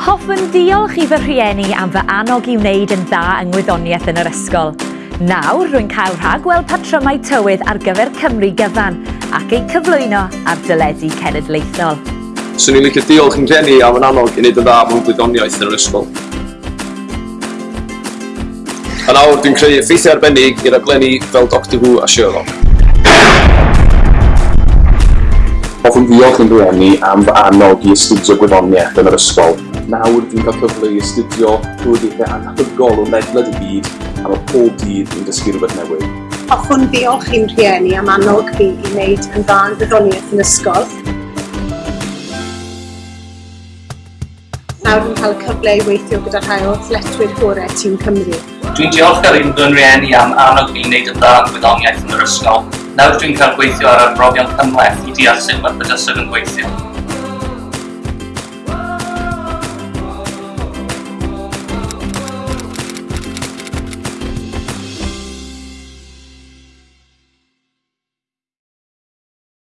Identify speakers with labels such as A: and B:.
A: Hoffwn diolch i fy rhieni am fy annog i wneud yn dda yng ngwyddoniaeth yn yr ysgol. Nawr rwy'n cael rhagweld patrymau tywydd ar gyfer Cymru gyfan ac eu cyflwyno ar dyledu cenedlaethol.
B: Swn i'n licio diolch yn rhieni am yn annog i wneud yn dda mewn gwyddoniaeth yn yr ysgol. A nawr dwi'n creu effeithiau arbennig i'r aglenni fel Doctor Who a Sherlock.
C: Hoffwn ddiolch yn rhieni am fy annog i astudio gwyddoniaeth yn yr ysgol. Nawr dwi'n cael cyfle i astudio rhwyddau anhygol o ledled y byd a mae pob dydd yn dysgu rhywbeth newydd.
D: Hoffwn ddiolch i'n rhieni am annog fi i wneud yn dda yn gwyddoniaeth yn ysgol. nawr dwi'n cael cyfle i weithio gyda rhai o athletwyr gorau Tîm Cymru.
E: Dwi'n diolchgar i'n fy rhieni am annog fi i wneud yn dda gwyddoniaeth yn yr ysgol. Nawr dwi'n cael gweithio ar arbrofion cymhleth i deall sut mae'r bydysog yn gweithio.